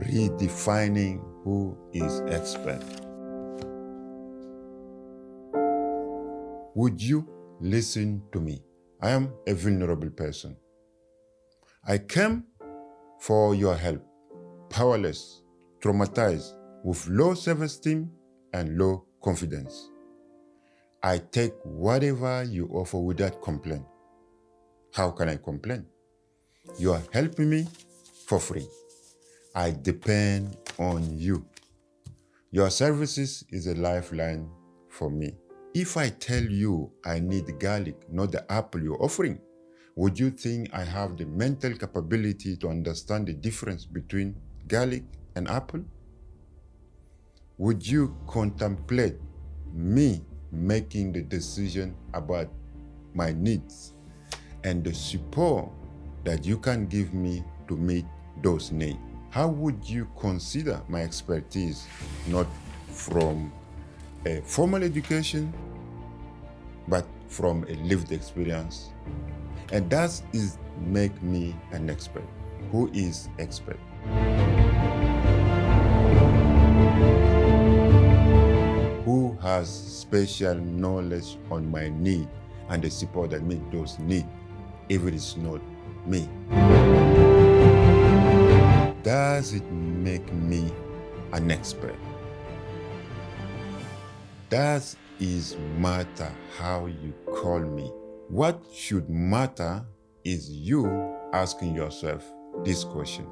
redefining who is expert. Would you listen to me? I am a vulnerable person. I came for your help, powerless, traumatized, with low self-esteem and low confidence. I take whatever you offer without complaint. How can I complain? You are helping me for free. I depend on you. Your services is a lifeline for me. If I tell you I need garlic, not the apple you're offering, would you think I have the mental capability to understand the difference between garlic and apple? Would you contemplate me making the decision about my needs and the support that you can give me to meet those needs? How would you consider my expertise not from a formal education, but from a lived experience? And that is make me an expert. Who is expert? Who has special knowledge on my need and the support that meet those need if it is not me? Does it make me an expert? Does it matter how you call me? What should matter is you asking yourself this question.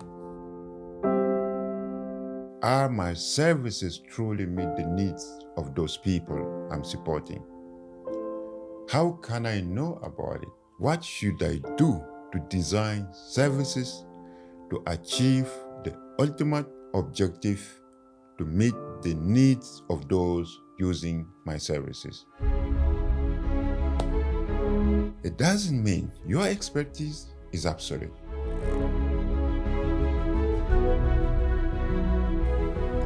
Are my services truly meet the needs of those people I'm supporting? How can I know about it? What should I do to design services to achieve ultimate objective to meet the needs of those using my services? It doesn't mean your expertise is absolute.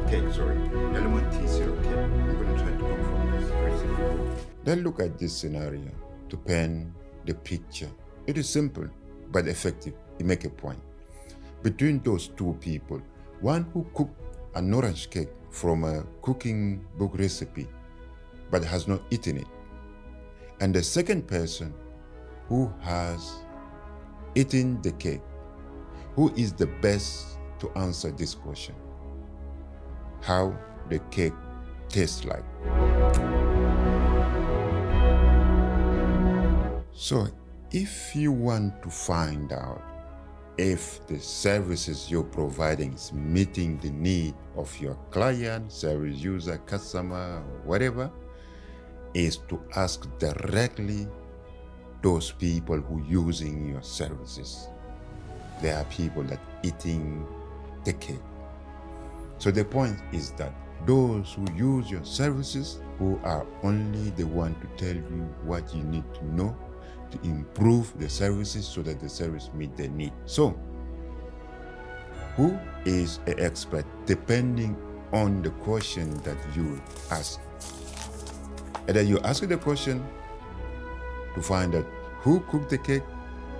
Okay, sorry. Element T zero. Okay, I'm going to try to come from this. Very Then look at this scenario to pen the picture. It is simple but effective. You make a point. Between those two people, one who cooked an orange cake from a cooking book recipe but has not eaten it, and the second person who has eaten the cake? Who is the best to answer this question? How the cake tastes like. So if you want to find out if the services you're providing is meeting the need of your client, service user, customer, whatever, is to ask directly those people who using your services. There are people that eating the. So the point is that those who use your services, who are only the one to tell you what you need to know to improve the services so that the service meet the need. So, who is an expert depending on the question that you ask? Either you ask the question to find out who cooked the cake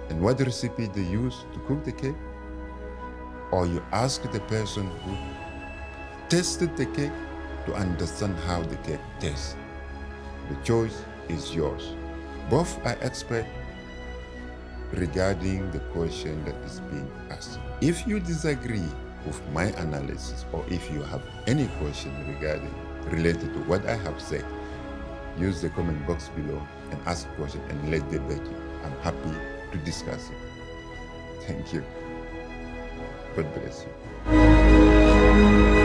and what recipe they used to cook the cake, or you ask the person who tasted the cake to understand how the cake tastes. The choice is yours. Both are expert regarding the question that is being asked. If you disagree with my analysis or if you have any question regarding related to what I have said, use the comment box below and ask a question and let debate you. I'm happy to discuss it. Thank you. God bless you.